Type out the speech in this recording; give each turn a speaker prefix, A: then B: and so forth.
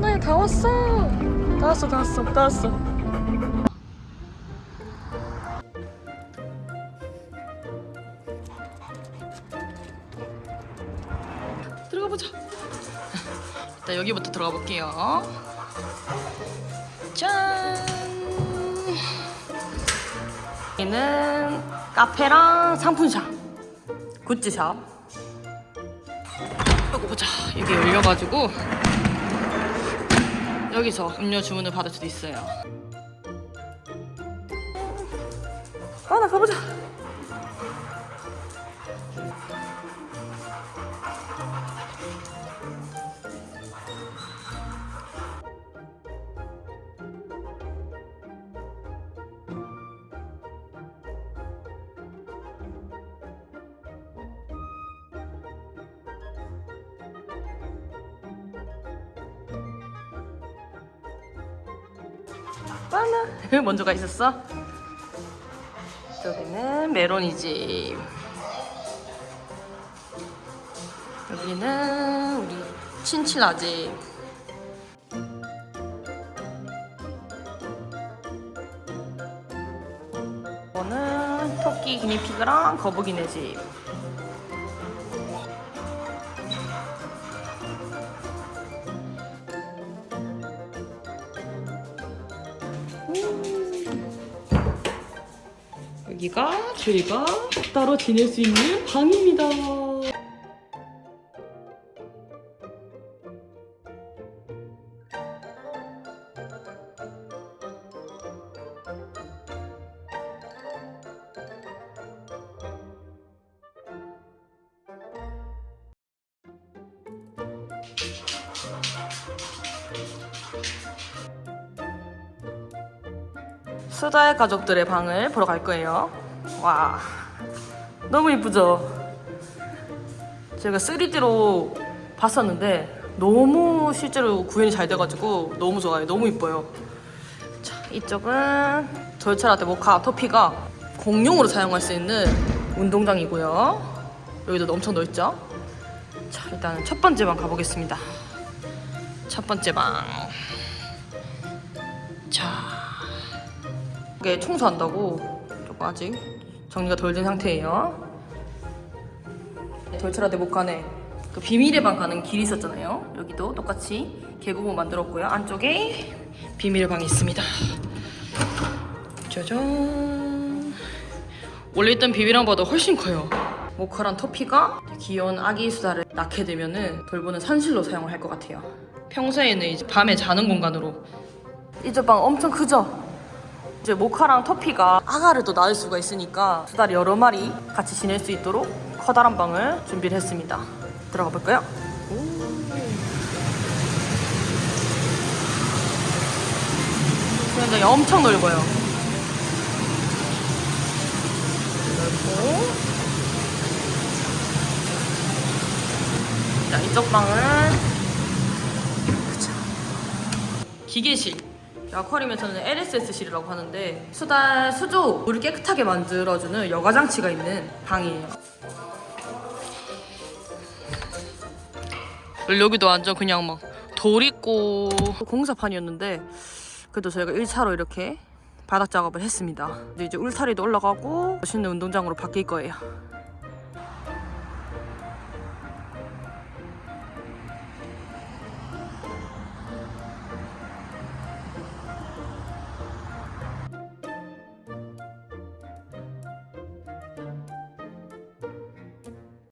A: 다 왔어. 다 왔어, 다 왔어, 다 왔어. 들어가 보자. 일단 여기부터 들어가 볼게요. 짠. 여기는 카페랑 상품샵, 굿즈샵. 이거 보자. 이게 열려가지고 여기서 음료 주문을 받을 수도 있어요. 아, 나 가보자. 바나 먼저 가 있었어? 여기는 메로니집 여기는 우리 친친아집 이거는 토끼 기니피그랑 거북이네 집 여기가 저희가 따로 지낼 수 있는 방입니다. 수다의 가족들의 방을 보러 갈 거예요. 와, 너무 이쁘죠? 제가 3D로 봤었는데 너무 실제로 구현이 잘 돼가지고 너무 좋아요. 너무 이뻐요. 자, 이쪽은 절차라떼 모카 토피가 공용으로 사용할 수 있는 운동장이고요. 여기도 엄청 넓죠? 자, 일단 첫 번째 방 가보겠습니다. 첫 번째 방. 이게 청소한다고 조금 아직 정리가 덜 된 상태예요. 돌체라데 목칸에 그 비밀의 방 가는 길이 있었잖아요. 여기도 똑같이 계곡을 만들었고요. 안쪽에 비밀의 방이 있습니다. 짜잔. 원래 있던 비밀방보다 훨씬 커요. 모카랑 토피가 귀여운 아기 수다를 낳게 되면 은 돌보는 산실로 사용을 할 것 같아요. 평소에는 이제 밤에 자는 공간으로 이쪽 방 엄청 크죠? 이제 모카랑 토피가 아가를 또 낳을 수가 있으니까 수달 여러 마리 같이 지낼 수 있도록 커다란 방을 준비를 했습니다. 들어가 볼까요? 수영장이 엄청 넓어요. 넓고 자 이쪽 방은. 기계실 아쿠아리움에서는 LSS실이라고 하는데 수달 수조 물을 깨끗하게 만들어주는 여과 장치가 있는 방이에요. 여기도 완전 그냥 막 돌 있고 공사판이었는데 그래도 저희가 1차로 이렇게 바닥 작업을 했습니다. 이제 울타리도 올라가고 멋있는 운동장으로 바뀔 거예요.